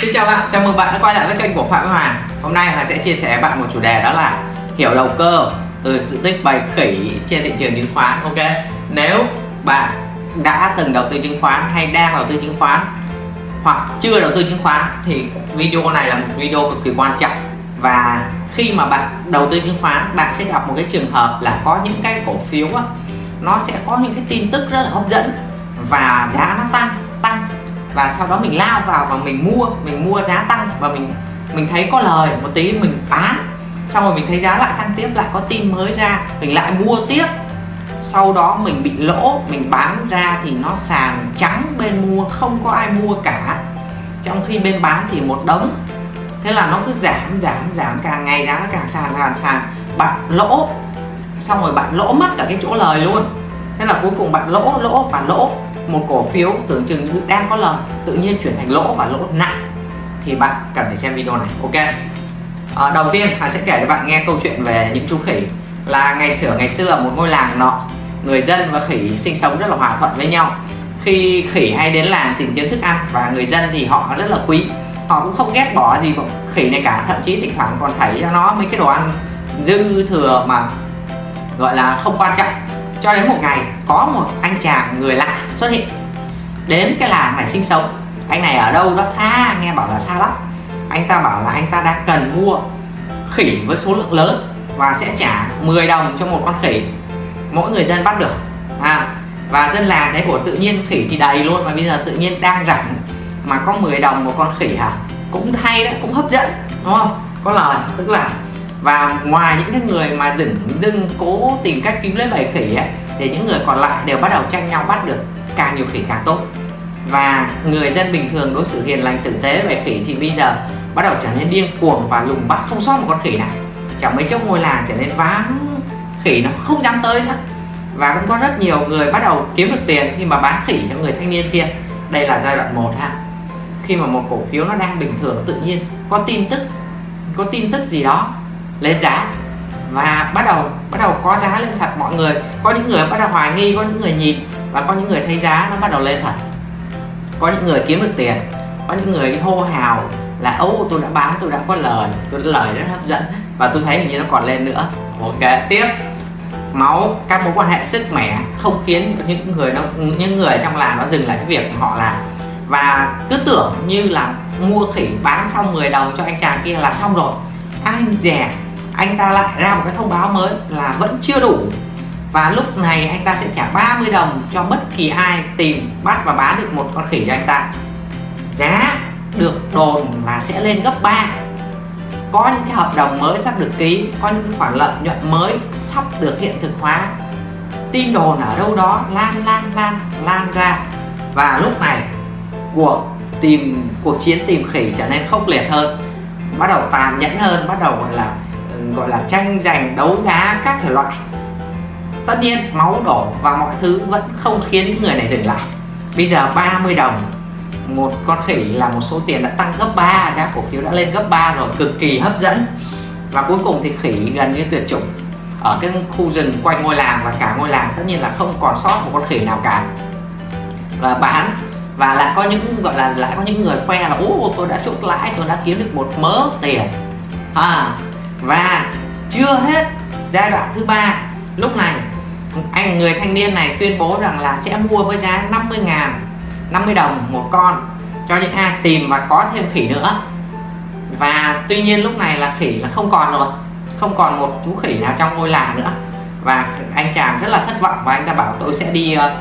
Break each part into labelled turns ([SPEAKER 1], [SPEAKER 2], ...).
[SPEAKER 1] Xin chào bạn, chào mừng bạn đã quay lại với kênh của Phạm Hoàng. Hôm nay Hoàng sẽ chia sẻ với bạn một chủ đề đó là hiểu đầu cơ từ sự tích bày khỉ trên thị trường chứng khoán Ok, nếu bạn đã từng đầu tư chứng khoán hay đang đầu tư chứng khoán hoặc chưa đầu tư chứng khoán thì video này là một video cực kỳ quan trọng. Và khi mà bạn đầu tư chứng khoán bạn sẽ gặp một cái trường hợp là có những cái cổ phiếu á, nó sẽ có những cái tin tức rất là hấp dẫn và giá nó tăng tăng và sau đó mình lao vào và mình mua mình mua giá tăng và mình mình thấy có lời, một tí mình bán. Xong rồi mình thấy giá lại tăng tiếp, lại có tin mới ra, mình lại mua tiếp. Sau đó mình bị lỗ, mình bán ra thì nó sàn trắng bên mua, không có ai mua cả. Trong khi bên bán thì một đống. Thế là nó cứ giảm giảm giảm, càng ngày giá nó càng sàn sàn sàn. Bạn lỗ. Xong rồi bạn lỗ mất cả cái chỗ lời luôn. Thế là cuối cùng bạn lỗ lỗ và lỗ một cổ phiếu tưởng chừng đang có lời tự nhiên chuyển thành lỗ và lỗ nặng. Thì bạn cần phải xem video này ok? À, đầu tiên Hà sẽ kể cho bạn nghe câu chuyện về những chú khỉ. Là ngày xưa ngày xưa ở một ngôi làng nọ người dân và khỉ sinh sống rất là hòa thuận với nhau. Khi khỉ hay đến làng tìm kiếm thức ăn và người dân thì họ rất là quý. Họ cũng không ghét bỏ gì khỉ này cả thậm chí thỉnh thoảng còn thấy cho nó mấy cái đồ ăn dư thừa mà gọi là không quan trọng cho đến một ngày có một anh chàng người lạ xuất hiện. Đến cái làng này sinh sống. Anh này ở đâu đó xa nghe bảo là xa lắm. Anh ta bảo là anh ta đang cần mua khỉ với số lượng lớn và sẽ trả 10 đồng cho một con khỉ. Mỗi người dân bắt được. À, và dân làng thấy của tự nhiên khỉ thì đầy luôn và bây giờ tự nhiên đang rảnh mà có 10 đồng một con khỉ hả? Cũng hay đấy cũng hấp dẫn đúng không? Có lời tức là và ngoài những cái người mà dừng dưng cố tìm cách kiếm lấy bầy khỉ ấy, thì những người còn lại đều bắt đầu tranh nhau bắt được càng nhiều khỉ càng tốt. Và người dân bình thường đối xử hiền lành tử tế về khỉ thì bây giờ bắt đầu trở nên điên cuồng và lùng bắt không sót một con khỉ nào. Chẳng mấy chốc ngôi làng trở nên vắng khỉ nó không dám tới nữa. Và cũng có rất nhiều người bắt đầu kiếm được tiền khi mà bán khỉ cho người thanh niên kia. Đây là giai đoạn 1 ha. Khi mà một cổ phiếu nó đang bình thường tự nhiên có tin tức có tin tức gì đó lên giá. Và bắt đầu bắt đầu có giá lên thật mọi người. Có những người bắt đầu hoài nghi, có những người nhìn và có những người thấy giá nó bắt đầu lên thật. Có những người kiếm được tiền, có những người hô hào là ô tôi đã bán, tôi đã có lời, tôi đã lời rất hấp dẫn, và tôi thấy hình như nó còn lên nữa. Ok, tiếp. Máu, các mối quan hệ sức mẻ không khiến những người nó, những người trong làng nó dừng lại cái việc họ làm. Và cứ tưởng như là mua khỉ bán xong 10 đồng cho anh chàng kia là xong rồi. Anh dè anh ta lại ra một cái thông báo mới là vẫn chưa đủ. Và lúc này anh ta sẽ trả 30 đồng cho bất kỳ ai tìm, bắt và bán được một con khỉ cho anh ta. Giá được đồn là sẽ lên gấp 3 có những cái hợp đồng mới sắp được ký, có những khoản lợi nhuận mới sắp được hiện thực hóa. Tin đồn ở đâu đó lan lan lan lan ra. Và lúc này, cuộc tìm, cuộc chiến tìm khỉ trở nên khốc liệt hơn, bắt đầu tàn nhẫn hơn, bắt đầu gọi là gọi là tranh giành đấu đá các thể loại. Tất nhiên máu đổ và mọi thứ vẫn không khiến người này dừng lại. Bây giờ 30 đồng một con khỉ là một số tiền đã tăng gấp 3 giá cổ phiếu đã lên gấp 3 rồi cực kỳ hấp dẫn. Và cuối cùng thì khỉ gần như tuyệt chủng. Ở cái khu rừng quanh ngôi làng và cả ngôi làng tất nhiên là không còn sót một con khỉ nào cả. Và bán và lại có những gọi là lại có những người khoe là ô tôi đã chốt lãi tôi đã kiếm được một mớ tiền. À, và chưa hết giai đoạn thứ ba, lúc này, anh người thanh niên này tuyên bố rằng là sẽ mua với giá 50 ngàn 50 đồng một con cho những ai tìm và có thêm khỉ nữa. Và tuy nhiên lúc này là khỉ là không còn rồi, không còn một chú khỉ nào trong ngôi làng nữa. Và anh chàng rất là thất vọng và anh ta bảo tôi sẽ đi ờ,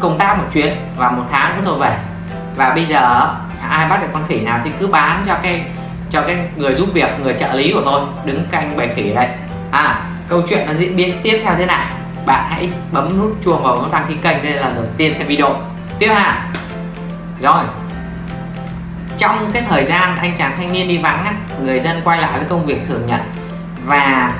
[SPEAKER 1] công tác một chuyến và một tháng nữa tôi về. Và bây giờ, ai bắt được con khỉ nào thì cứ bán cho cái cho cái người giúp việc người trợ lý của tôi đứng canh bài khỉ đây. À câu chuyện nó diễn biến tiếp theo thế nào bạn hãy bấm nút chuông vào nút đăng ký kênh đây là đầu tiên xem video. Tiếp ha. Rồi. Trong cái thời gian anh chàng thanh niên đi vắng á, người dân quay lại với công việc thường nhật. Và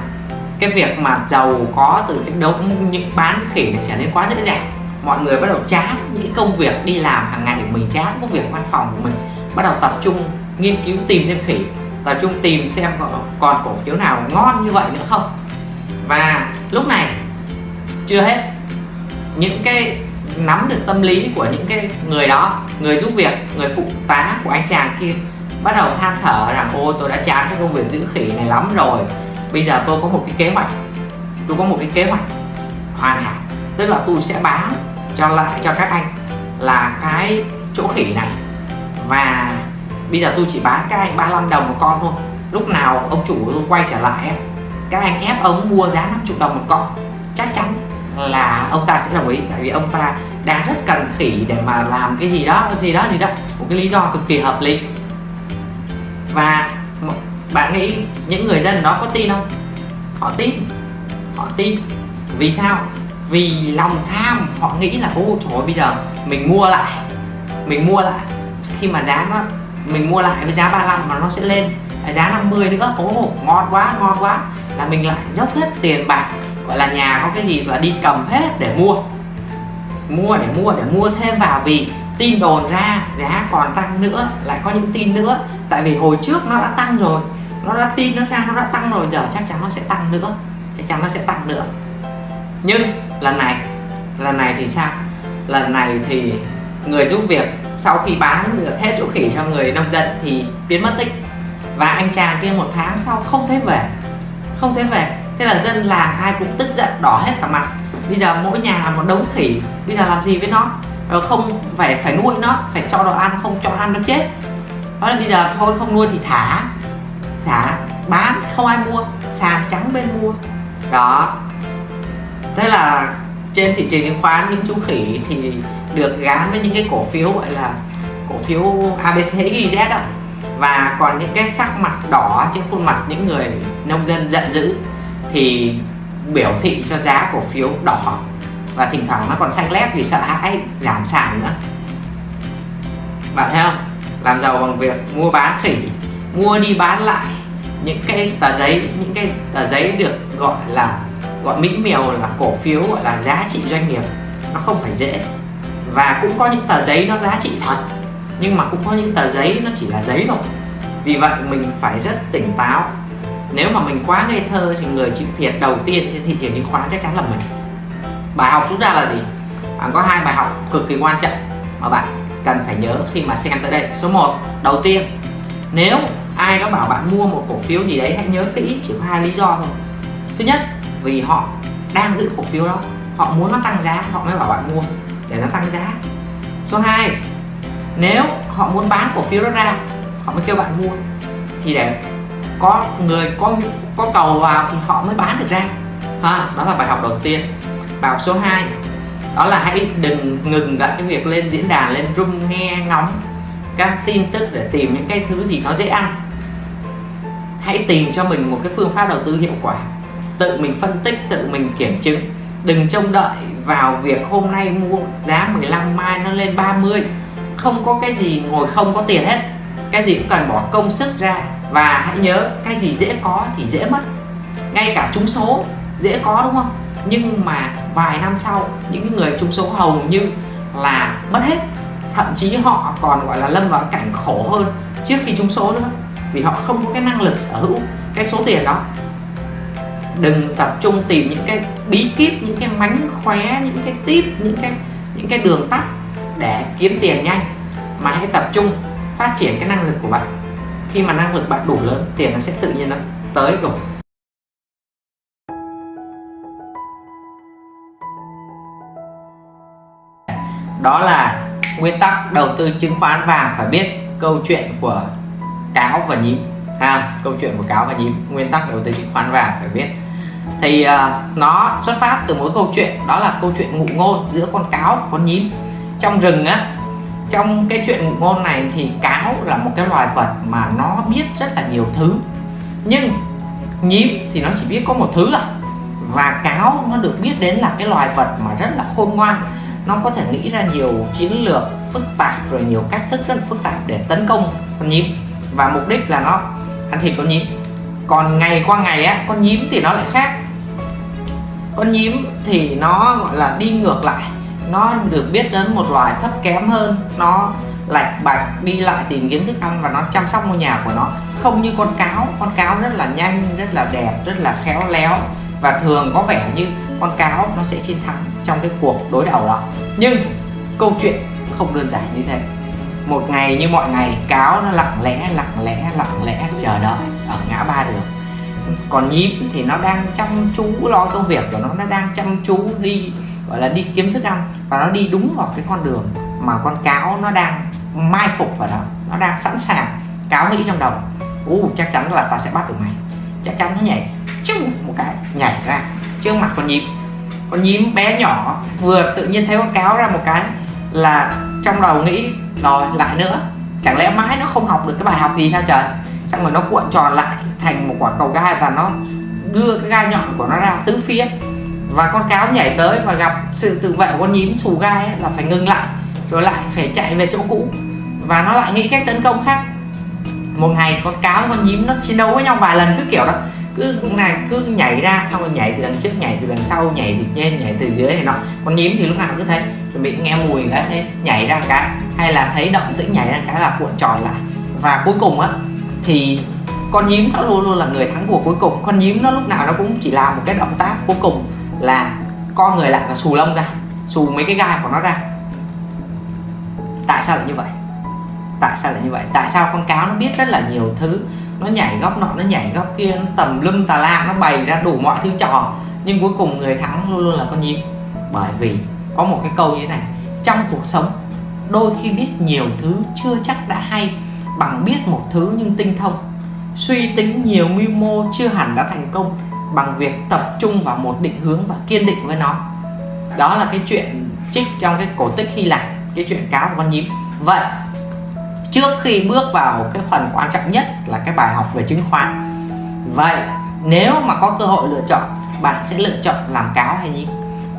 [SPEAKER 1] cái việc mà giàu có từ cái đống những bán khỉ này trở nên quá dễ dàng. Mọi người bắt đầu chán những công việc đi làm hàng ngày của mình chán công việc văn phòng của mình. Bắt đầu tập trung nghiên cứu tìm thêm khỉ tập trung tìm xem còn cổ phiếu nào ngon như vậy nữa không. Và lúc này, chưa hết, những cái nắm được tâm lý của những cái người đó, người giúp việc, người phụ tá của anh chàng kia, bắt đầu than thở rằng, ôi, tôi đã chán cái công việc giữ khỉ này lắm rồi. Bây giờ tôi có một cái kế hoạch, tôi có một cái kế hoạch hoàn hảo. Tức là tôi sẽ bán cho lại, cho các anh là cái chỗ khỉ này. Và bây giờ tôi chỉ bán các anh 35 đồng một con thôi. Lúc nào ông chủ tôi quay trở lại các anh ép ông mua giá 50 đồng một con. Chắc chắn là ông ta sẽ đồng ý tại vì ông ta đang rất cần khỉ để mà làm cái gì đó gì đó gì đó. Một cái lý do cực kỳ hợp lý. Và bạn nghĩ những người dân đó có tin không? Họ tin. Họ tin. Vì sao? Vì lòng tham. Họ nghĩ là ô trời ơi, bây giờ mình mua lại. Mình mua lại. Khi mà giá nó mình mua lại với giá 35 mà nó sẽ lên. Giá 50 nữa ố ngon quá ngon quá. Là mình lại dốc hết tiền bạc, gọi là nhà có cái gì là đi cầm hết để mua. Mua để mua để mua thêm vào vì tin đồn ra giá còn tăng nữa, lại có những tin nữa. Tại vì hồi trước nó đã tăng rồi, nó đã tin nó ra, nó đã tăng rồi, giờ chắc chắn nó sẽ tăng nữa. Chắc chắn nó sẽ tăng nữa. Nhưng lần này lần này thì sao? Lần này thì người giúp việc sau khi bán được hết chỗ khỉ cho người nông dân thì biến mất tích. Và anh chàng kia một tháng sau không thấy về, không thấy về. Thế là dân làng ai cũng tức giận, đỏ hết cả mặt. Bây giờ mỗi nhà là một đống khỉ, bây giờ làm gì với nó? Rồi không phải phải nuôi nó, phải cho đồ ăn, không cho ăn nó chết. Đó là bây giờ thôi, không nuôi thì thả thả bán, không ai mua, sàn trắng bên mua. Đó. Thế là trên thị trường chứng khoán, những chú khỉ thì được gán với những cái cổ phiếu gọi là cổ phiếu ABC YZ đó và còn những cái sắc mặt đỏ trên khuôn mặt những người nông dân giận dữ thì biểu thị cho giá cổ phiếu đỏ. Và thỉnh thoảng nó còn xanh lép vì sợ hãi giảm sản nữa. Bạn thấy không? Làm giàu bằng việc mua bán khỉ, mua đi bán lại những cái tờ giấy, những cái tờ giấy được gọi là gọi mỹ miều là cổ phiếu gọi là giá trị doanh nghiệp, nó không phải dễ. Và cũng có những tờ giấy nó giá trị thật, nhưng mà cũng có những tờ giấy nó chỉ là giấy thôi. Vì vậy mình phải rất tỉnh táo. Nếu mà mình quá ngây thơ thì người chịu thiệt đầu tiên trên thị trường chứng khoán chắc chắn là mình. Bài học rút ra là gì? Bạn có hai bài học cực kỳ quan trọng mà bạn cần phải nhớ khi mà xem tới đây. Số 1 đầu tiên, nếu ai đó bảo bạn mua một cổ phiếu gì đấy, hãy nhớ kỹ chỉ có hai lý do thôi. Thứ nhất vì họ đang giữ cổ phiếu đó. Họ muốn nó tăng giá, họ mới bảo bạn mua để nó tăng giá. Số 2 nếu họ muốn bán cổ phiếu đó ra, họ mới kêu bạn mua. Thì để có người, có có cầu vào thì họ mới bán được ra. Ha, đó là bài học đầu tiên. Bài học số 2 đó là hãy đừng ngừng lại cái việc lên diễn đàn, lên room nghe ngóng các tin tức để tìm những cái thứ gì nó dễ ăn. Hãy tìm cho mình một cái phương pháp đầu tư hiệu quả tự mình phân tích, tự mình kiểm chứng. Đừng trông đợi vào việc hôm nay mua giá 15 mai nó lên 30 không có cái gì ngồi không có tiền hết. Cái gì cũng cần bỏ công sức ra. Và hãy nhớ, cái gì dễ có thì dễ mất. Ngay cả trúng số, dễ có đúng không? Nhưng mà vài năm sau, những người trúng số hầu như là mất hết. Thậm chí họ còn, gọi là, lâm vào cảnh khổ hơn trước khi trúng số nữa. Vì họ không có cái năng lực sở hữu cái số tiền đó đừng tập trung tìm những cái bí kíp, những cái mánh khóe, những cái tip, những cái những cái đường tắt để kiếm tiền nhanh. Mà hãy tập trung phát triển cái năng lực của bạn. Khi mà năng lực bạn đủ lớn, tiền nó sẽ tự nhiên nó tới rồi. Đó là nguyên tắc đầu tư chứng khoán vàng phải biết câu chuyện của cáo và nhím. Ha, câu chuyện của cáo và nhím, nguyên tắc đầu tư chứng khoán vàng phải biết thì uh, nó xuất phát từ mỗi câu chuyện đó là câu chuyện ngụ ngôn giữa con cáo và con nhím. Trong rừng á trong cái chuyện ngụ ngôn này thì cáo là một cái loài vật mà nó biết rất là nhiều thứ. Nhưng nhím thì nó chỉ biết có một thứ à. Và cáo nó được biết đến là cái loài vật mà rất là khôn ngoan. Nó có thể nghĩ ra nhiều chiến lược phức tạp rồi nhiều cách thức rất là phức tạp để tấn công con nhím. Và mục đích là nó ăn thịt con nhím còn ngày qua ngày á, con nhím thì nó lại khác. Con nhím thì nó, gọi là, đi ngược lại. Nó được biết đến một loài thấp kém hơn. Nó lạch bạch, đi lại tìm kiếm thức ăn và nó chăm sóc ngôi nhà của nó. Không như con cáo. Con cáo rất là nhanh, rất là đẹp, rất là khéo léo. Và thường có vẻ như con cáo nó sẽ chiến thắng trong cái cuộc đối đầu đó. Nhưng câu chuyện không đơn giản như thế. Một ngày như mọi ngày, cáo nó lặng lẽ lặng lẽ lặng lẽ chờ đợi ở ngã ba đường còn nhím thì nó đang chăm chú lo công việc của nó nó đang chăm chú đi, gọi là đi kiếm thức ăn và nó đi đúng vào cái con đường mà con cáo nó đang mai phục vào đó, nó đang sẵn sàng cáo nghĩ trong đầu. U chắc chắn là ta sẽ bắt được mày. Chắc chắn nó nhảy, chung một cái, nhảy ra trước mặt con nhím. Con nhím bé nhỏ vừa tự nhiên thấy con cáo ra một cái là trong đầu nghĩ, rồi, lại nữa, chẳng lẽ mãi nó không học được cái bài học gì sao trời? Xong rồi nó cuộn tròn lại thành một quả cầu gai và nó đưa cái gai nhọn của nó ra tứ phía. Và con cáo nhảy tới và gặp sự tự vệ của con nhím xù gai ấy, là phải ngừng lại rồi lại phải chạy về chỗ cũ. Và nó lại nghĩ cách tấn công khác. Một ngày con cáo con nhím nó chiến đấu với nhau vài lần cứ kiểu đó. Cứ này cứ nhảy ra xong rồi nhảy từ đằng trước nhảy từ đằng sau nhảy từ trên nhảy từ dưới này nọ. Con nhím thì lúc nào cứ thấy chuẩn bị nghe mùi cái thế nhảy ra cái. Hay là thấy động tĩnh nhảy ra cái là cuộn tròn lại. Và cuối cùng á thì con nhím nó luôn luôn là người thắng cuộc cuối cùng. Con nhím nó lúc nào nó cũng chỉ làm một cái động tác cuối cùng là co người lại và xù lông ra, xù mấy cái gai của nó ra. Tại sao lại như vậy? Tại sao lại như vậy? Tại sao con cáo nó biết rất là nhiều thứ? Nó nhảy góc nọ, nó nhảy góc kia, nó tầm lum tà la, nó bày ra đủ mọi thứ trò nhưng cuối cùng người thắng luôn luôn là con nhím. Bởi vì có một cái câu như thế này, trong cuộc sống, đôi khi biết nhiều thứ chưa chắc đã hay bằng biết một thứ nhưng tinh thông. Suy tính nhiều mưu mô chưa hẳn đã thành công, bằng việc tập trung vào một định hướng và kiên định với nó. Đó là cái chuyện trích trong cái cổ tích Hy Lạp, cái chuyện cáo của con nhím. Vậy, trước khi bước vào cái phần quan trọng nhất là cái bài học về chứng khoán, vậy nếu mà có cơ hội lựa chọn, bạn sẽ lựa chọn làm cáo hay nhím?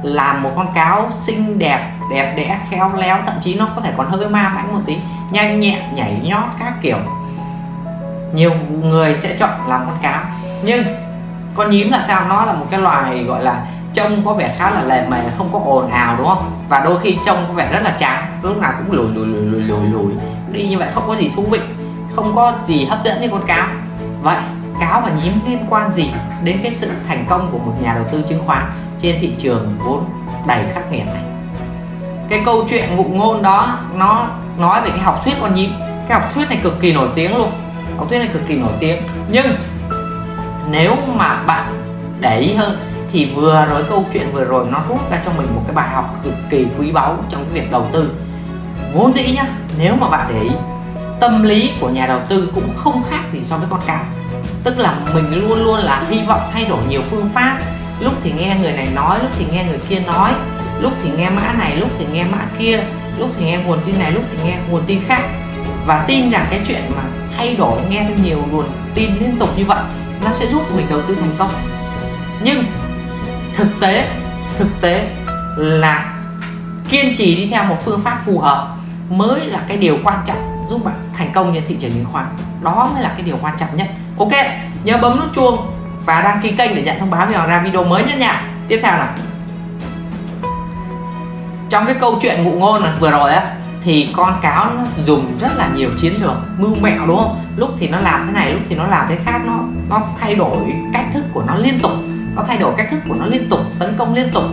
[SPEAKER 1] Làm một con cáo xinh đẹp đẹp đẽ, khéo léo, thậm chí nó có thể còn hơi ma mãnh một tí. Nhanh nhẹn, nhảy nhót các kiểu. Nhiều người sẽ chọn làm con cáo. Nhưng con nhím là sao? Nó là một cái loài gọi là trông có vẻ khá là lề mề, không có ồn ào, đúng không? Và đôi khi trông có vẻ rất là chán, lúc nào cũng lùi lùi lùi lùi lùi lùi. Đi như vậy không có gì thú vị, không có gì hấp dẫn như con cáo. Vậy, cáo và nhím liên quan gì đến cái sự thành công của một nhà đầu tư chứng khoán? Trên thị trường vốn đầy khắc nghiệt này. Cái câu chuyện ngụ ngôn đó, nó nói về cái học thuyết con nhím. Cái học thuyết này cực kỳ nổi tiếng luôn. Học thuyết này cực kỳ nổi tiếng. Nhưng nếu mà bạn để ý hơn thì vừa rồi, câu chuyện vừa rồi nó rút ra cho mình một cái bài học cực kỳ quý báu trong cái việc đầu tư. Vốn dĩ nhá, nếu mà bạn để ý, tâm lý của nhà đầu tư cũng không khác gì so với con cá tức là mình luôn luôn là hy vọng thay đổi nhiều phương pháp lúc thì nghe người này nói, lúc thì nghe người kia nói. Lúc thì nghe mã này, lúc thì nghe mã kia. Lúc thì nghe nguồn tin này, lúc thì nghe nguồn tin khác. Và tin rằng cái chuyện mà thay đổi, nghe thêm nhiều nguồn tin liên tục như vậy, nó sẽ giúp mình đầu tư thành công. Nhưng thực tế thực tế là kiên trì đi theo một phương pháp phù hợp mới là cái điều quan trọng giúp bạn thành công trên thị trường chứng khoán. Đó mới là cái điều quan trọng nhất. Ok, nhớ bấm nút chuông và đăng ký kênh để nhận thông báo khi ra video mới nhất nha. Tiếp theo là trong cái câu chuyện ngụ ngôn vừa rồi á, thì con cáo nó dùng rất là nhiều chiến lược mưu mẹo, đúng không? Lúc thì nó làm thế này, lúc thì nó làm thế khác. Nó nó thay đổi cách thức của nó liên tục. Nó thay đổi cách thức của nó liên tục, tấn công liên tục.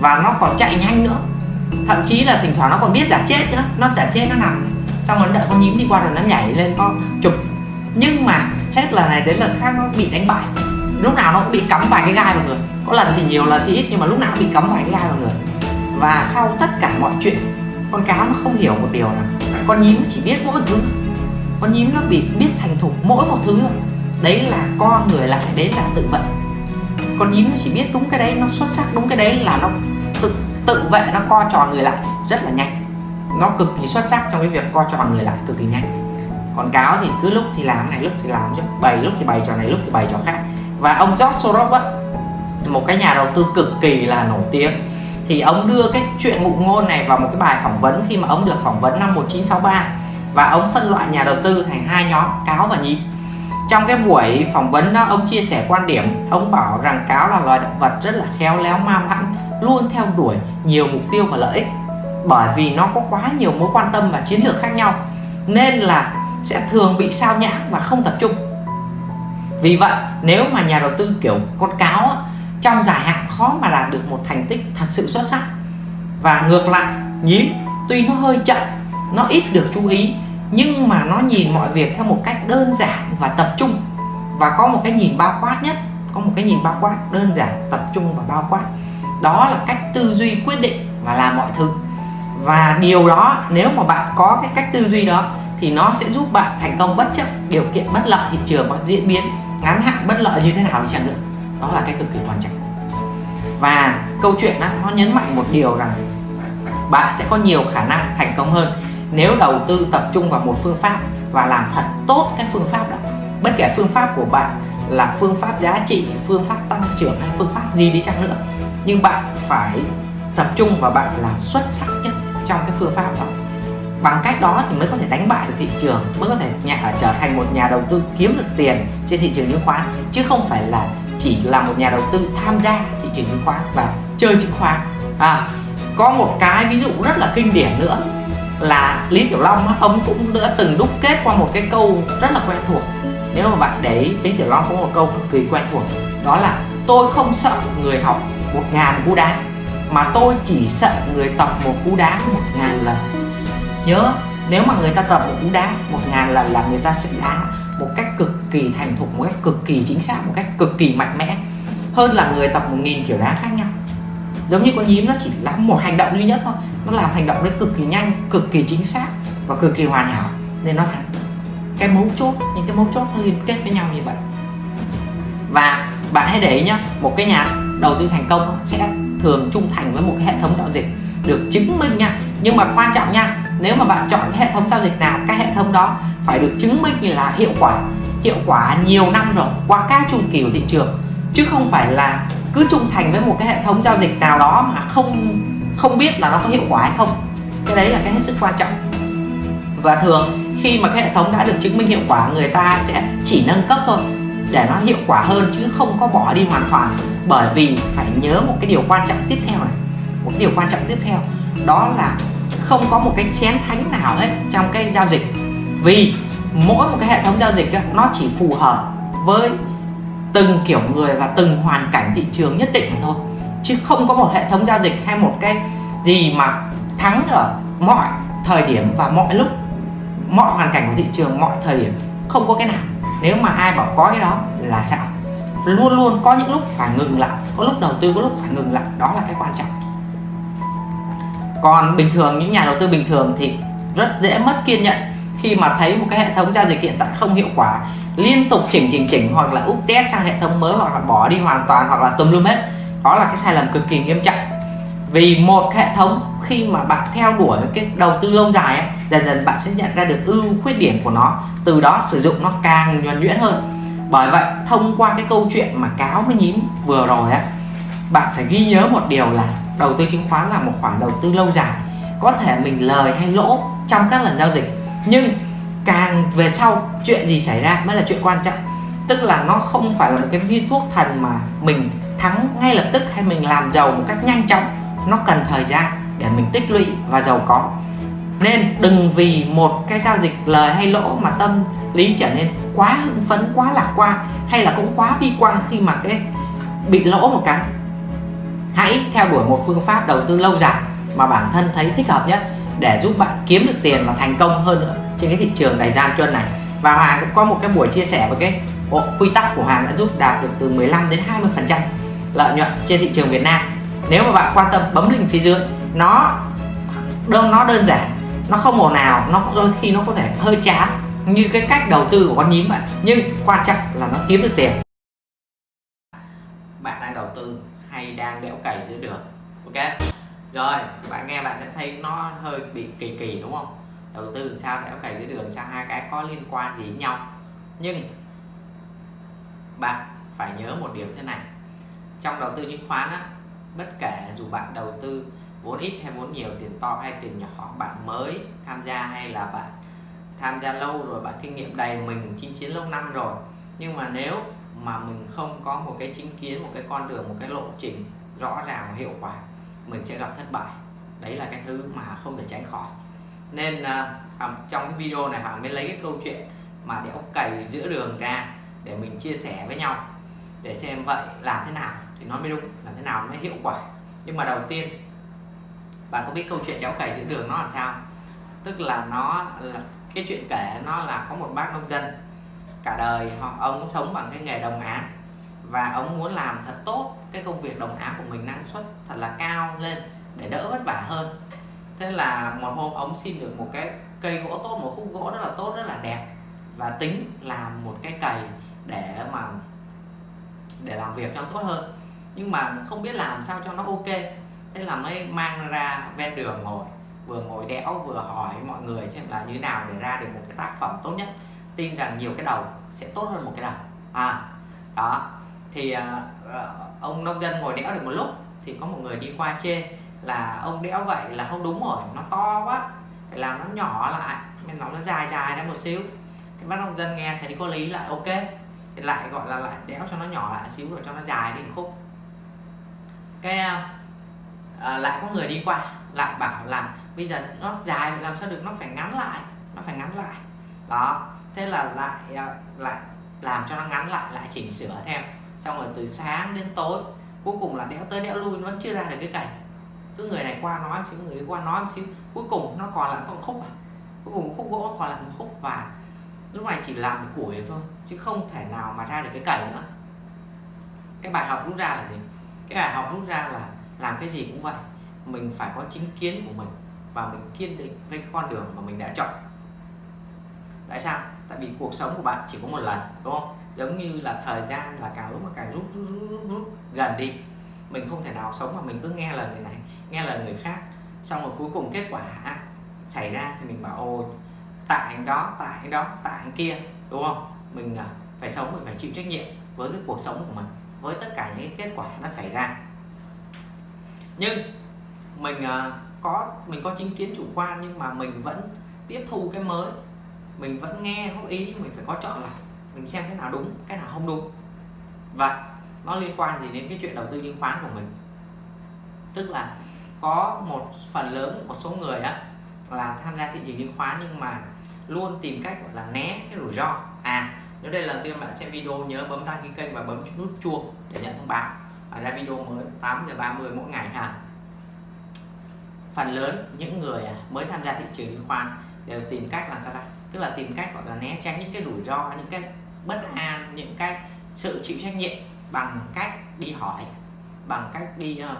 [SPEAKER 1] Và nó còn chạy nhanh nữa. Thậm chí là thỉnh thoảng nó còn biết giả chết nữa. Nó giả chết, nó nằm. Xong rồi đợi con nhím đi qua rồi nó nhảy lên, nó chụp. Nhưng mà hết lần này đến lần khác nó bị đánh bại lúc nào nó cũng bị cắm vài cái gai vào người. Có lần thì nhiều, lần thì ít, nhưng mà lúc nào cũng bị cắm vài cái gai vào người. Và sau tất cả mọi chuyện, con cá nó không hiểu một điều là con nhím nó chỉ biết mỗi thứ. Con nhím nó bị biết thành thục mỗi một thứ. Thôi đấy là con người lại, đấy là tự vệ con nhím nó chỉ biết đúng cái đấy, nó xuất sắc đúng cái đấy là nó tự tự vệ, nó co tròn người lại rất là nhanh. Nó cực kỳ xuất sắc trong cái việc co tròn người lại cực kỳ nhanh. Còn cáo thì cứ lúc thì làm, này lúc thì làm chứ. Bày lúc thì bày trò này, lúc thì bày trò khác và ông George Soros á, một cái nhà đầu tư cực kỳ là nổi tiếng. Thì ông đưa cái chuyện ngụ ngôn này vào một cái bài phỏng vấn khi mà ông được phỏng vấn năm 1963 và ông phân loại nhà đầu tư thành hai nhóm, cáo và nhím trong cái buổi phỏng vấn đó, ông chia sẻ quan điểm. Ông bảo rằng cáo là loài động vật rất là khéo léo ma mãnh luôn theo đuổi nhiều mục tiêu và lợi ích. Bởi vì nó có quá nhiều mối quan tâm và chiến lược khác nhau, nên là sẽ thường bị sao nhãng và không tập trung vì vậy, nếu mà nhà đầu tư kiểu con cáo trong dài hạn khó mà đạt được một thành tích thật sự xuất sắc. Và ngược lại, nhím, tuy nó hơi chậm, nó ít được chú ý, nhưng mà nó nhìn mọi việc theo một cách đơn giản và tập trung. Và có một cái nhìn bao quát nhất, có một cái nhìn bao quát đơn giản, tập trung và bao quát. Đó là cách tư duy quyết định và làm mọi thứ. Và điều đó, nếu mà bạn có cái cách tư duy đó, thì nó sẽ giúp bạn thành công bất chấp điều kiện bất lợi, thị trường có diễn biến ngắn hạn bất lợi như thế nào đi chăng nữa đó là cái cực kỳ quan trọng. Và câu chuyện đó, nó nhấn mạnh một điều rằng bạn sẽ có nhiều khả năng thành công hơn nếu đầu tư tập trung vào một phương pháp và làm thật tốt cái phương pháp đó. Bất kể phương pháp của bạn là phương pháp giá trị phương pháp tăng trưởng hay phương pháp gì đi chăng nữa nhưng bạn phải tập trung và bạn làm xuất sắc nhất trong cái phương pháp đó bằng cách đó thì mới có thể đánh bại được thị trường mới có thể nhà, à, trở thành một nhà đầu tư kiếm được tiền trên thị trường chứng khoán chứ không phải là chỉ là một nhà đầu tư tham gia thị trường chứng khoán và chơi chứng khoán. À, có một cái ví dụ rất là kinh điển nữa là Lý Tiểu Long ông cũng đã từng đúc kết qua một cái câu rất là quen thuộc. Nếu mà bạn để ý Lý Tiểu Long có một câu cực kỳ quen thuộc đó là tôi không sợ người học một ngàn cú đá mà tôi chỉ sợ người tập một cú đá một ngàn lần nhớ, nếu mà người ta tập một cú đá, một ngàn lần là người ta sẽ đá một cách cực kỳ thành thục, một cách cực kỳ chính xác, một cách cực kỳ mạnh mẽ. Hơn là người tập một nghìn kiểu đá khác nhau. Giống như con nhím nó chỉ làm một hành động duy nhất thôi. Nó làm hành động đấy cực kỳ nhanh, cực kỳ chính xác và cực kỳ hoàn hảo. Nên nó thắng. Cái mấu chốt, những cái mấu chốt nó liên kết với nhau như vậy. Và bạn hãy để ý nhá, một cái nhà đầu tư thành công sẽ thường trung thành với một cái hệ thống giao dịch được chứng minh nha. Nhưng mà quan trọng nha nếu mà bạn chọn cái hệ thống giao dịch nào, cái hệ thống đó phải được chứng minh là hiệu quả hiệu quả nhiều năm rồi, qua các chu kỳ của thị trường. Chứ không phải là cứ trung thành với một cái hệ thống giao dịch nào đó mà không không biết là nó có hiệu quả hay không. Cái đấy là cái hết sức quan trọng. Và thường, khi mà cái hệ thống đã được chứng minh hiệu quả, người ta sẽ chỉ nâng cấp thôi, để nó hiệu quả hơn, chứ không có bỏ đi hoàn toàn, bởi vì phải nhớ một cái điều quan trọng tiếp theo này. Một cái điều quan trọng tiếp theo, đó là không có một cái chén thánh nào hết trong cái giao dịch. Vì mỗi một cái hệ thống giao dịch nó chỉ phù hợp với từng kiểu người và từng hoàn cảnh thị trường nhất định mà thôi. Chứ không có một hệ thống giao dịch hay một cái gì mà thắng ở mọi thời điểm và mọi lúc, mọi hoàn cảnh của thị trường, mọi thời điểm. Không có cái nào. Nếu mà ai bảo có cái đó là sao? Luôn luôn có những lúc phải ngừng lại, có lúc đầu tư, có lúc phải ngừng lại. Đó là cái quan trọng còn bình thường những nhà đầu tư bình thường thì rất dễ mất kiên nhẫn. Khi mà thấy một cái hệ thống giao dịch hiện tại không hiệu quả liên tục chỉnh chỉnh chỉnh hoặc là update sang hệ thống mới hoặc là bỏ đi hoàn toàn hoặc là tùm lum hết đó là cái sai lầm cực kỳ nghiêm trọng. Vì một hệ thống khi mà bạn theo đuổi cái đầu tư lâu dài ấy, dần dần bạn sẽ nhận ra được ưu khuyết điểm của nó từ đó sử dụng nó càng nhuần nhuyễn hơn. Bởi vậy thông qua cái câu chuyện mà cáo với nhím vừa rồi á bạn phải ghi nhớ một điều là đầu tư chứng khoán là một khoản đầu tư lâu dài, có thể mình lời hay lỗ trong các lần giao dịch. Nhưng càng về sau, chuyện gì xảy ra mới là chuyện quan trọng. Tức là nó không phải là một cái viên thuốc thần mà mình thắng ngay lập tức hay mình làm giàu một cách nhanh chóng. Nó cần thời gian để mình tích lũy và giàu có. Nên đừng vì một cái giao dịch lời hay lỗ mà tâm lý trở nên quá hưng phấn, quá lạc quan hay là cũng quá bi quan khi mà cái bị lỗ một cái hãy theo đuổi một phương pháp đầu tư lâu dài mà bản thân thấy thích hợp nhất để giúp bạn kiếm được tiền và thành công hơn nữa trên cái thị trường đầy gian truân này. Và Hoàng cũng có một cái buổi chia sẻ về cái bộ quy tắc của Hoàng đã giúp đạt được từ 15 đến 20 phần trăm lợi nhuận trên thị trường Việt Nam. Nếu mà bạn quan tâm bấm link phía dưới, nó đơn nó đơn giản, nó không ồn nào nó đôi khi nó có thể hơi chán như cái cách đầu tư của con nhím vậy. Nhưng quan trọng là nó kiếm được tiền bạn đang đầu tư hay đang đẽo cày giữa đường. Ok? Rồi, bạn nghe bạn sẽ thấy nó hơi bị kỳ kỳ, đúng không? Đầu tư làm sao đẽo cày giữa đường, sao hai cái có liên quan gì với nhau? Nhưng, bạn phải nhớ một điều thế này. Trong đầu tư chứng khoán á, bất kể dù bạn đầu tư vốn ít hay vốn nhiều, tiền to hay tiền nhỏ, bạn mới tham gia hay là bạn tham gia lâu rồi, bạn kinh nghiệm đầy mình, chinh chiến lâu năm rồi. Nhưng mà nếu mà mình không có một cái chính kiến một cái con đường một cái lộ trình rõ ràng và hiệu quả mình sẽ gặp thất bại. Đấy là cái thứ mà không thể tránh khỏi. Nên uh, trong cái video này hoàng mới lấy cái câu chuyện mà đéo cày giữa đường ra để mình chia sẻ với nhau để xem vậy làm thế nào thì nó mới đúng làm thế nào nó mới hiệu quả. Nhưng mà đầu tiên bạn có biết câu chuyện đéo cày giữa đường nó làm sao? Tức là nó là cái chuyện kể nó là có một bác nông dân cả đời. Họ ông sống bằng cái nghề đồng áng. Và ông muốn làm thật tốt cái công việc đồng áng của mình, năng suất thật là cao lên để đỡ vất vả hơn. Thế là một hôm ông xin được một cái cây gỗ tốt, một khúc gỗ rất là tốt, rất là đẹp. Và tính làm một cái cày để mà, để làm việc cho tốt hơn. Nhưng mà không biết làm sao cho nó ok. Thế là mới mang ra ven đường ngồi. Vừa ngồi đẽo, vừa hỏi mọi người xem là như nào để ra được một cái tác phẩm tốt nhất tin rằng nhiều cái đầu sẽ tốt hơn một cái đầu. À đó. Thì uh, ông nông dân ngồi đẽo được một lúc thì có một người đi qua chê là ông đẽo vậy là không đúng rồi nó to quá phải làm nó nhỏ lại nên nó nó dài dài ra một xíu. Cái bác nông dân nghe thấy có lý lại ok. Thì lại gọi là lại đẽo cho nó nhỏ lại xíu rồi cho nó dài đi khúc. Cái uh, lại có người đi qua lại bảo là bây giờ nó dài làm sao được nó phải ngắn lại nó phải ngắn lại. Đó thế là lại ờ, lại làm cho nó ngắn lại lại chỉnh sửa thêm. Xong rồi từ sáng đến tối, cuối cùng là đẽo tới đẽo lui nó vẫn chưa ra được cái cảnh. Cứ người này qua nói một xíu, người qua nói một xíu. Cuối cùng nó còn lại con khúc à? Cuối cùng khúc gỗ, còn lại một khúc và lúc này chỉ làm được củi thôi, chứ không thể nào mà ra được cái cày nữa. Cái bài học rút ra là gì? Cái bài học rút ra là làm cái gì cũng vậy. Mình phải có chính kiến của mình và mình kiên định với cái con đường mà mình đã chọn. Tại sao? Tại vì cuộc sống của bạn chỉ có một lần đúng không? Giống như là thời gian là càng lúc mà càng rút rút, rút, rút, rút gần đi. Mình không thể nào sống mà mình cứ nghe lời người này nghe lời người khác. Xong rồi cuối cùng kết quả xảy ra thì mình bảo ồ tại anh đó tại anh đó tại anh kia đúng không? Mình à, phải sống mình phải chịu trách nhiệm với cái cuộc sống của mình với tất cả những kết quả nó xảy ra. Nhưng mình à, có mình có chính kiến chủ quan nhưng mà mình vẫn tiếp thu cái mới mình vẫn nghe góp ý nhưng mình phải có chọn lọc mình xem cái nào đúng, cái nào không đúng. Và nó liên quan gì đến cái chuyện đầu tư chứng khoán của mình? Tức là có một phần lớn, một số người á, là tham gia thị trường chứng khoán nhưng mà luôn tìm cách gọi là né cái rủi ro. À nếu đây là lần tiên bạn xem video, nhớ bấm đăng ký kênh và bấm nút chuông để nhận thông báo. Và ra video mới 8 giờ 30 mỗi ngày ha. Phần lớn những người à, mới tham gia thị trường chứng khoán đều tìm cách làm sao đây tức là tìm cách gọi là né tránh những cái rủi ro những cái bất an những cái sự chịu trách nhiệm bằng cách đi hỏi bằng cách đi uh,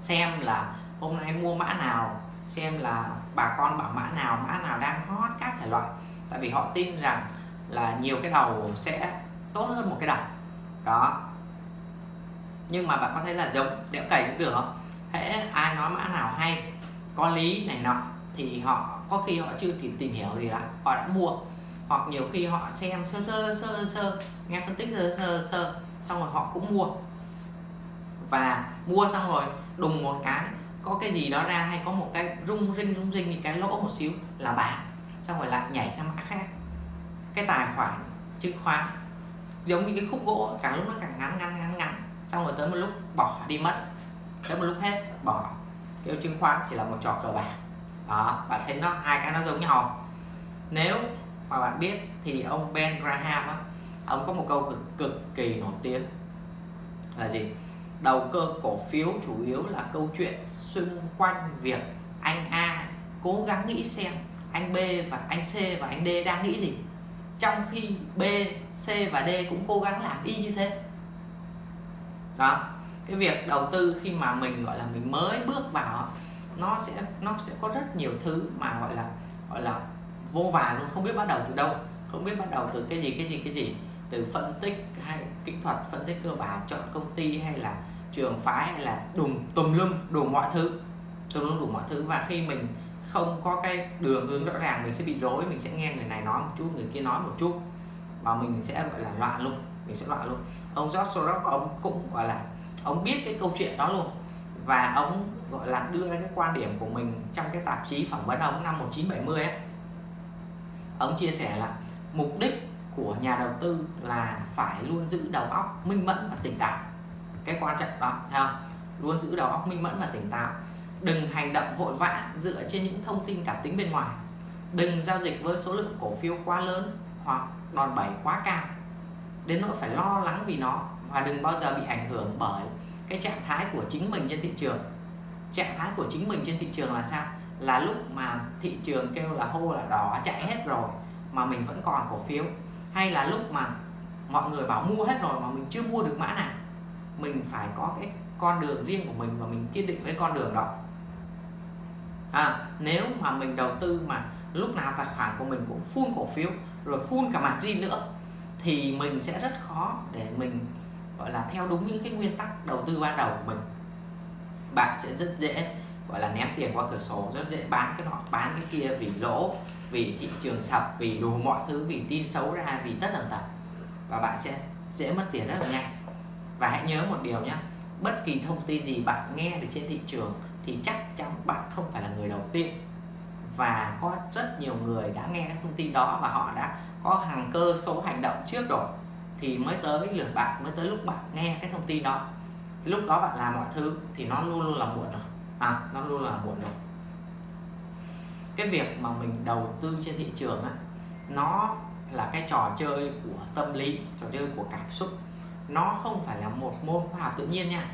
[SPEAKER 1] xem là hôm nay mua mã nào xem là bà con bảo mã nào mã nào đang hot các thể loại. Tại vì họ tin rằng là nhiều cái đầu sẽ tốt hơn một cái đầu. Đó. Nhưng mà bạn có thấy là giống đẽo cày cũng được không? Hễ ai nói mã nào hay có lý này nọ thì họ có khi họ chưa kịp tìm hiểu gì đã họ đã mua. Hoặc nhiều khi họ xem sơ sơ sơ sơ nghe phân tích sơ sơ sơ, xong rồi họ cũng mua. Và mua xong rồi, đùng một cái, có cái gì đó ra hay có một cái rung rinh rung rinh thì cái lỗ một xíu là bán xong rồi lại nhảy sang mã khác. Cái tài khoản chứng khoán, giống như cái khúc gỗ, càng lúc nó càng ngắn ngắn ngắn ngắn. Xong rồi tới một lúc, bỏ đi mất. Tới một lúc hết, bỏ. Cái chứng khoán chỉ là một trò cờ bạc đó bạn thấy nó hai cái nó giống nhau nếu mà bạn biết thì ông Ben Graham á, ông có một câu cực, cực kỳ nổi tiếng là gì? Đầu cơ cổ phiếu chủ yếu là câu chuyện xung quanh việc anh A cố gắng nghĩ xem anh B và anh C và anh D đang nghĩ gì. Trong khi B, C và D cũng cố gắng làm y như thế. Đó cái việc đầu tư khi mà mình gọi là mình mới bước vào nó sẽ nó sẽ có rất nhiều thứ mà gọi là gọi là vô vàn luôn, không biết bắt đầu từ đâu, không biết bắt đầu từ cái gì cái gì cái gì. Từ phân tích hay kỹ thuật, phân tích cơ bản, chọn công ty hay là trường phái hay là đùng tùm lum đủ mọi thứ, tùm lum đủ mọi thứ. Và khi mình không có cái đường hướng rõ ràng, mình sẽ bị rối, mình sẽ nghe người này nói một chút, người kia nói một chút. Và mình sẽ, gọi là loạn luôn, mình sẽ loạn luôn. Ông George Soros ông cũng, gọi là, ông biết cái câu chuyện đó luôn và ông, gọi là, đưa ra cái quan điểm của mình trong cái tạp chí phỏng vấn ông năm 1970 ấy. Ông chia sẻ là mục đích của nhà đầu tư là phải luôn giữ đầu óc minh mẫn và tỉnh táo. Cái quan trọng đó, thấy không? Luôn giữ đầu óc minh mẫn và tỉnh táo. Đừng hành động vội vã dựa trên những thông tin cảm tính bên ngoài. Đừng giao dịch với số lượng cổ phiếu quá lớn hoặc đòn bẩy quá cao. Đến nỗi phải lo lắng vì nó và đừng bao giờ bị ảnh hưởng bởi cái trạng thái của chính mình trên thị trường. Trạng thái của chính mình trên thị trường là sao? Là lúc mà thị trường kêu là hô là đỏ chạy hết rồi mà mình vẫn còn cổ phiếu. Hay là lúc mà mọi người bảo mua hết rồi mà mình chưa mua được mã nào? Mình phải có cái con đường riêng của mình và mình kiên định với con đường đó. À, nếu mà mình đầu tư mà lúc nào tài khoản của mình cũng full cổ phiếu rồi full cả margin nữa thì mình sẽ rất khó để mình gọi là theo đúng những cái nguyên tắc đầu tư ban đầu của mình. Bạn sẽ rất dễ, gọi là, ném tiền qua cửa sổ, rất dễ bán cái nọ, bán cái kia vì lỗ, vì thị trường sập, vì đủ mọi thứ, vì tin xấu ra, vì tất tần tật. Và bạn sẽ dễ mất tiền rất là nhanh. Và hãy nhớ một điều nhé bất kỳ thông tin gì bạn nghe được trên thị trường thì chắc chắn bạn không phải là người đầu tiên. Và có rất nhiều người đã nghe cái thông tin đó và họ đã có hàng cơ số hành động trước rồi thì mới tới lượt bạn, mới tới lúc bạn nghe cái thông tin đó. Thì lúc đó bạn làm mọi thứ thì nó luôn luôn là muộn rồi. À nó luôn là muộn rồi. Cái việc mà mình đầu tư trên thị trường á, nó là cái trò chơi của tâm lý, trò chơi của cảm xúc. Nó không phải là một môn khoa học tự nhiên nha.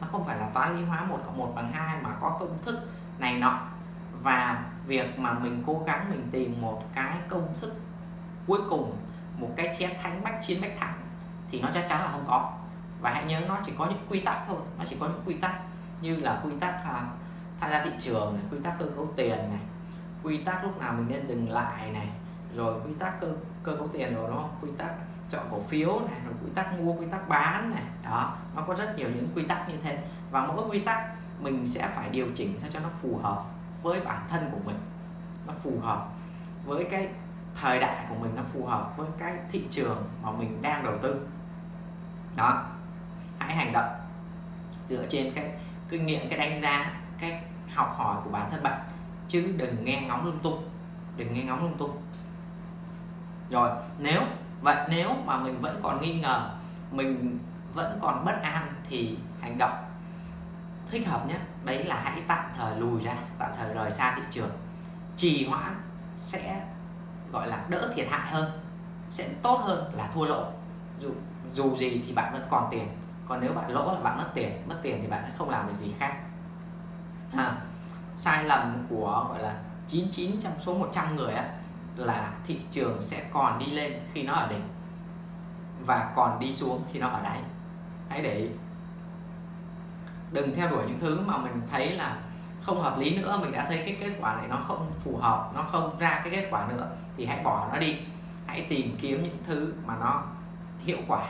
[SPEAKER 1] Nó không phải là toán lý hóa một cộng một bằng hai mà có công thức này nọ. Và việc mà mình cố gắng mình tìm một cái công thức cuối cùng một cái chén thánh bách chiến bách thắng thì nó chắc chắn là không có. Và hãy nhớ nó chỉ có những quy tắc thôi nó chỉ có những quy tắc như là quy tắc uh, tham gia thị trường này, quy tắc cơ cấu tiền này quy tắc lúc nào mình nên dừng lại này rồi quy tắc cơ cơ cấu tiền rồi nó quy tắc chọn cổ phiếu này rồi quy tắc mua quy tắc bán này. Đó nó có rất nhiều những quy tắc như thế. Và mỗi quy tắc mình sẽ phải điều chỉnh sao cho nó phù hợp với bản thân của mình. Nó phù hợp với cái thời đại của mình nó phù hợp với cái thị trường mà mình đang đầu tư. Đó. Hãy hành động. Dựa trên cái kinh nghiệm, cái đánh giá, cái học hỏi của bản thân bạn. Chứ đừng nghe ngóng lung tung. Đừng nghe ngóng lung tung. Rồi, nếu, vậy nếu mà mình vẫn còn nghi ngờ, mình vẫn còn bất an thì hành động. Thích hợp nhất, đấy là hãy tạm thời lùi ra, tạm thời rời xa thị trường. Trì hoãn sẽ gọi là đỡ thiệt hại hơn sẽ tốt hơn là thua lỗ. Dù dù gì thì bạn vẫn còn tiền còn nếu bạn lỗ là bạn mất tiền mất tiền thì bạn sẽ không làm được gì khác. À, sai lầm của gọi là 99 trong số 100 người á là thị trường sẽ còn đi lên khi nó ở đỉnh và còn đi xuống khi nó ở đáy. Hãy để ý. Đừng theo đuổi những thứ mà mình thấy là không hợp lý nữa, mình đã thấy cái kết quả này nó không phù hợp, nó không ra cái kết quả nữa, thì hãy bỏ nó đi. Hãy tìm kiếm những thứ mà nó hiệu quả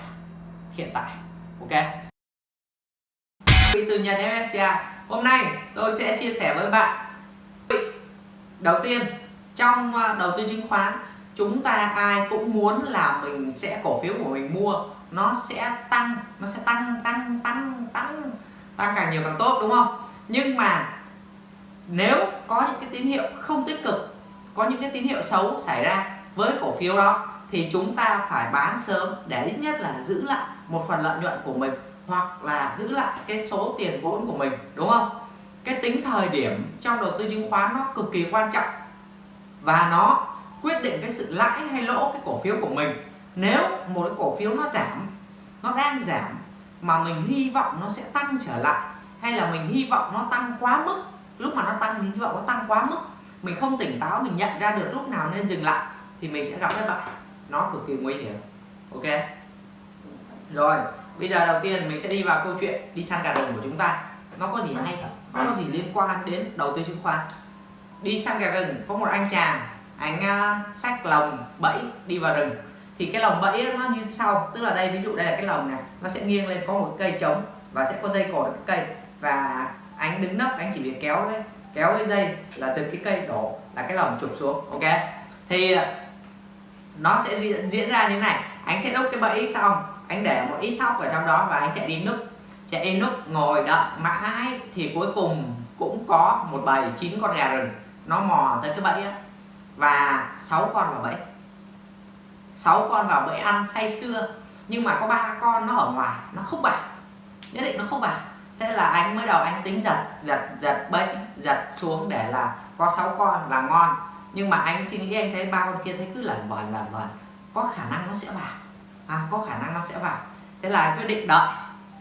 [SPEAKER 1] hiện tại, ok? Tư nhân MSCI hôm nay tôi sẽ chia sẻ với bạn. Đầu tiên, trong ờ, đầu tư chứng khoán, chúng ta ai cũng muốn là mình sẽ cổ phiếu của mình mua, nó sẽ tăng, nó sẽ tăng tăng tăng tăng tăng càng nhiều càng tốt, đúng không? Nhưng mà nếu có những cái tín hiệu không tích cực, có những cái tín hiệu xấu xảy ra với cổ phiếu đó, thì chúng ta phải bán sớm để ít nhất là giữ lại một phần lợi nhuận của mình hoặc là giữ lại cái số tiền vốn của mình, đúng không? Cái tính thời điểm trong đầu tư chứng khoán nó cực kỳ quan trọng và nó quyết định cái sự lãi hay lỗ cái cổ phiếu của mình. Nếu một cái cổ phiếu nó giảm, nó đang giảm mà mình hy vọng nó sẽ tăng trở lại hay là mình hy vọng nó tăng quá mức lúc mà nó tăng thì hy vọng nó tăng quá mức. Mình không tỉnh táo mình nhận ra được lúc nào nên dừng lại thì mình sẽ gặp thất bại nó cực kỳ nguy hiểm. Ok? Rồi bây giờ đầu tiên mình sẽ đi vào câu chuyện đi săn gà rừng của chúng ta. Nó có gì hay nó có gì liên quan đến đầu tư chứng khoán? Đi săn gà rừng có một anh chàng anh à, uh, sách lồng bẫy đi vào rừng. Thì cái lồng bẫy nó như sau. Tức là đây ví dụ đây là cái lồng này. Nó sẽ nghiêng lên có một cây trống và sẽ có dây cột cái cây. Và anh đứng nấp, anh chỉ việc kéo cái kéo cái dây là giật cái cây đổ, là cái lồng chụp xuống, ok? Thì à, nó sẽ diễn ra như thế này. Anh sẽ đúc cái bẫy xong, anh để một ít thóc ở trong đó và anh chạy đi núp. Chạy đi núp, ngồi đợi, mãi thì cuối cùng cũng có một bầy chín con gà rừng. Nó mò tới cái bẫy á. Và sáu con vào bẫy. Sáu con vào bẫy ăn say sưa. Nhưng mà có ba con nó ở ngoài, nó không vào nhất định nó không vào thế là anh mới đầu anh tính giật giật giật bẫy giật xuống để là có sáu con là ngon. Nhưng mà anh suy nghĩ anh thấy ba con kia thấy cứ lẩn vẩn lẩn vẩn có khả năng nó sẽ vào. À, có khả năng nó sẽ vào. Thế là anh quyết định đợi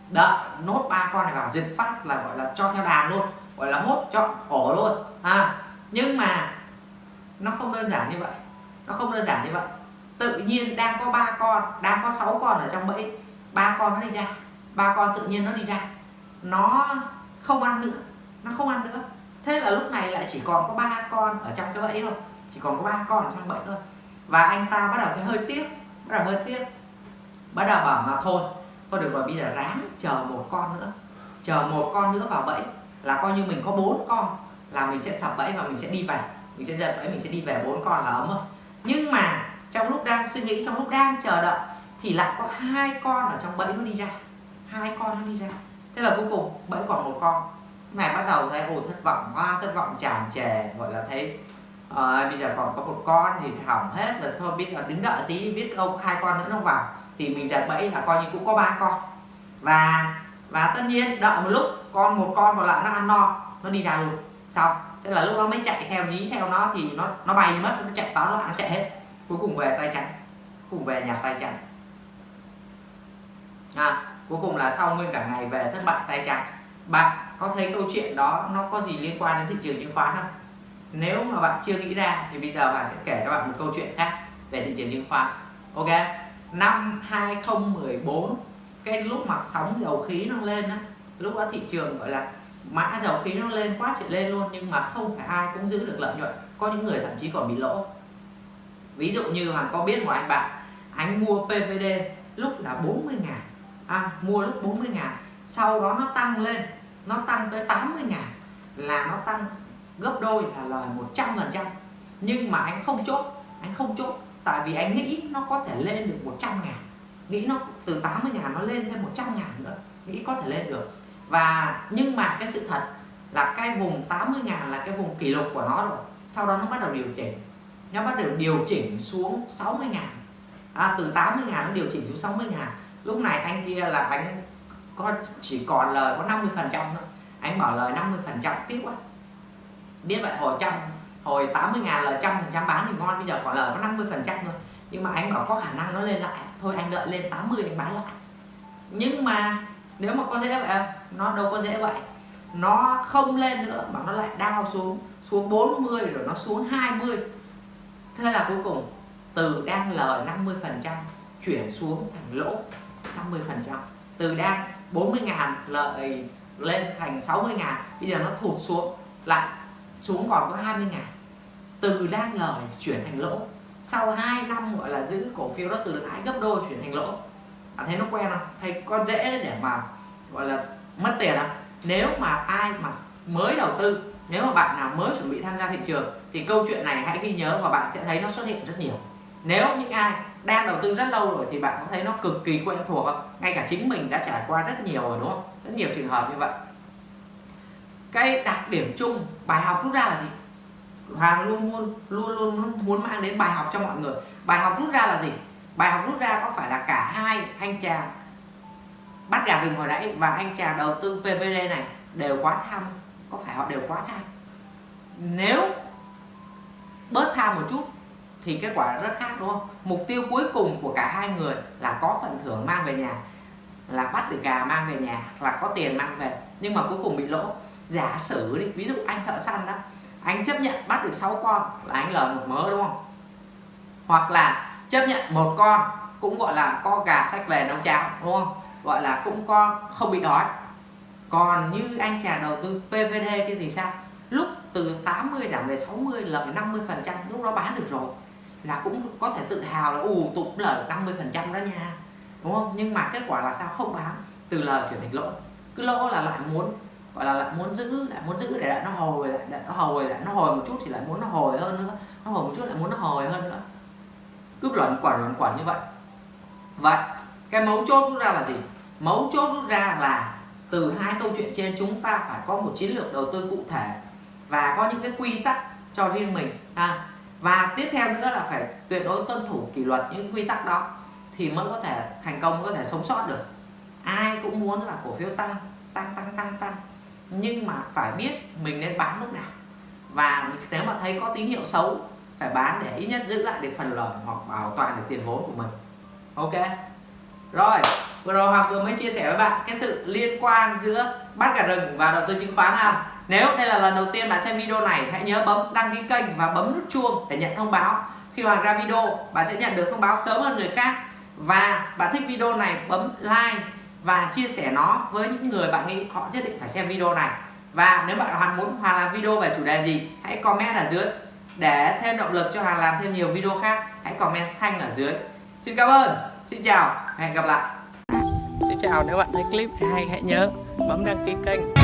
[SPEAKER 1] đợi nốt ba con này vào. Giật phát là gọi là cho theo đàn luôn. Gọi là hốt chọn ổ luôn. À nhưng mà nó không đơn giản như vậy. Nó không đơn giản như vậy. Tự nhiên đang có ba con đang có 6 con ở trong bẫy ba con nó đi ra. Ba con tự nhiên nó đi ra nó không ăn nữa, nó không ăn nữa. Thế là lúc này lại chỉ còn có ba con ở trong cái bẫy thôi, chỉ còn có ba con ở trong bẫy thôi. Và anh ta bắt đầu thấy hơi tiếc, bắt đầu hơi tiếc. Bắt đầu bảo mà thôi thôi được rồi, bây giờ ráng chờ một con nữa. Chờ một con nữa vào bẫy, là coi như mình có bốn con, là mình sẽ sập bẫy và mình sẽ đi về. Mình sẽ giật bẫy, mình sẽ đi về bốn con là ấm rồi nhưng mà trong lúc đang suy nghĩ, trong lúc đang chờ đợi, thì lại có hai con ở trong bẫy nó đi ra. Hai con nó đi ra thế là cuối cùng bẫy còn một con. Này bắt đầu thấy ồ thất vọng quá thất vọng tràn trề gọi là thấy à, bây giờ còn có một con thì hỏng hết rồi thôi biết là đứng đợi tí biết đâu hai con nữa nó vào thì mình giật bẫy là coi như cũng có ba con. Và và tất nhiên đợi một lúc con một con còn lại nó ăn no nó đi ra luôn. Xong thế là lúc đó mới chạy theo dí theo nó thì nó nó bay mất nó chạy tóm loạn nó chạy hết. Cuối cùng về tay trắng cùng về nhà tay trắng à, cuối cùng là sau nguyên cả ngày về thất bại tay trắng bạn có thấy câu chuyện đó nó có gì liên quan đến thị trường chứng khoán không? Nếu mà bạn chưa nghĩ ra thì bây giờ bạn sẽ kể cho bạn một câu chuyện khác về thị trường chứng khoán. Ok, năm 2014 cái lúc mà sóng dầu khí nó lên á, lúc đó thị trường gọi là mã dầu khí nó lên quá trời lên luôn, nhưng mà không phải ai cũng giữ được lợi nhuận. Có những người thậm chí còn bị lỗ. Ví dụ như hoàng có biết một anh bạn, anh mua PVD lúc là 40 ngàn à, mua lúc 40 ngàn. Sau đó nó tăng lên. Nó tăng tới 80 ngàn là nó tăng gấp đôi là lời 100 phần trăm. Nhưng mà anh không chốt anh không chốt. Tại vì anh nghĩ nó có thể lên được 100 ngàn. Nghĩ nó từ 80 ngàn nó lên thêm 100 ngàn nữa. Nghĩ có thể lên được. Và nhưng mà cái sự thật là cái vùng 80 ngàn là cái vùng kỷ lục của nó rồi. Sau đó nó bắt đầu điều chỉnh. Nó bắt đầu điều chỉnh xuống 60 ngàn. À, từ 80 ngàn nó điều chỉnh xuống 60 ngàn lúc này anh kia là anh có chỉ còn lời có 50 phần trăm thôi. Anh bảo lời 50 phần trăm tiếc quá. Biết vậy hồi trăm hồi 80 ngàn lời trăm phần trăm bán thì ngon bây giờ còn lời có 50 phần trăm thôi. Nhưng mà anh bảo có khả năng nó lên lại. Thôi anh đợi lên 80 anh bán lại. Nhưng mà nếu mà có dễ vậy à, nó đâu có dễ vậy. Nó không lên nữa mà nó lại đau xuống xuống 40 rồi nó xuống 20 thế là cuối cùng từ đang lời 50 phần trăm chuyển xuống thành lỗ. 50% từ đang 40 ngàn lợi lên thành 60 ngàn, bây giờ nó thụt xuống, lại xuống còn có 20 ngàn. Từ đang lời chuyển thành lỗ, sau 2 năm gọi là giữ cổ phiếu đó từ lãi gấp đôi chuyển thành lỗ. Bạn thấy nó quen không? Thấy có dễ để mà gọi là mất tiền không? Nếu mà ai mà mới đầu tư, nếu mà bạn nào mới chuẩn bị tham gia thị trường, thì câu chuyện này hãy ghi nhớ và bạn sẽ thấy nó xuất hiện rất nhiều nếu những ai đang đầu tư rất lâu rồi thì bạn có thấy nó cực kỳ quen thuộc không? Ngay cả chính mình đã trải qua rất nhiều rồi, đúng không? Rất nhiều trường hợp như vậy. Cái đặc điểm chung, bài học rút ra là gì? Hoàng luôn luôn luôn luôn muốn mang đến bài học cho mọi người. Bài học rút ra là gì? Bài học rút ra có phải là cả hai anh chàng bắt gà rừng hồi nãy và anh chàng đầu tư PVD này đều quá tham? Có phải họ đều quá tham? Nếu bớt tham một chút thì kết quả rất khác, đúng không? Mục tiêu cuối cùng của cả hai người là có phần thưởng mang về nhà, là bắt được gà mang về nhà, là có tiền mang về, nhưng mà cuối cùng bị lỗ. Giả sử đi, ví dụ anh thợ săn đó, anh chấp nhận bắt được 6 con là anh lời một mớ, đúng không? Hoặc là chấp nhận một con cũng gọi là có gà sách về nấu cháo, đúng không? Gọi là cũng có không bị đói. Còn như anh chàng đầu tư PVD kia thì sao? Lúc từ 80 giảm về 60 lợi 50 phần trăm, lúc đó bán được rồi là cũng có thể tự hào là ù tụt lời 50 phần trăm đó nha. Đúng không? Nhưng mà kết quả là sao? Không bán từ lời chuyển thành lỗ cứ lỗ là lại muốn, gọi là lại muốn giữ, lại muốn giữ, để lại nó hồi, lại để nó hồi, lại nó hồi một chút thì lại muốn nó hồi hơn nữa. Nó hồi một chút lại muốn nó hồi hơn nữa. Cứ luẩn quẩn luẩn quẩn như vậy. Vậy, cái mấu chốt rút ra là gì? Mấu chốt rút ra là từ hai câu chuyện trên chúng ta phải có một chiến lược đầu tư cụ thể và có những cái quy tắc cho riêng mình. Ha và tiếp theo nữa là phải tuyệt đối tuân thủ kỷ luật những quy tắc đó thì mới có thể thành công, mới có thể sống sót được. Ai cũng muốn là cổ phiếu tăng tăng tăng tăng tăng. Nhưng mà phải biết mình nên bán lúc nào. Và nếu mà thấy có tín hiệu xấu, phải bán để ít nhất giữ lại được phần lời hoặc bảo toàn được tiền vốn của mình. Ok? Rồi, vừa rồi Hoàng vừa mới chia sẻ với bạn cái sự liên quan giữa bắt gà rừng và đầu tư chứng khoán ha nếu đây là lần đầu tiên bạn xem video này, hãy nhớ bấm đăng ký kênh và bấm nút chuông để nhận thông báo. Khi Hoàng ra video, bạn sẽ nhận được thông báo sớm hơn người khác. Và bạn thích video này, bấm like và chia sẻ nó với những người bạn nghĩ họ nhất định phải xem video này. Và nếu bạn Hoàng muốn Hoàng làm video về chủ đề gì, hãy comment ở dưới. Để thêm động lực cho Hoàng làm thêm nhiều video khác, hãy comment thanh ở dưới. Xin cảm ơn. Xin chào. Hẹn gặp lại. Xin chào. Nếu bạn thấy clip hay, hãy nhớ bấm đăng ký kênh.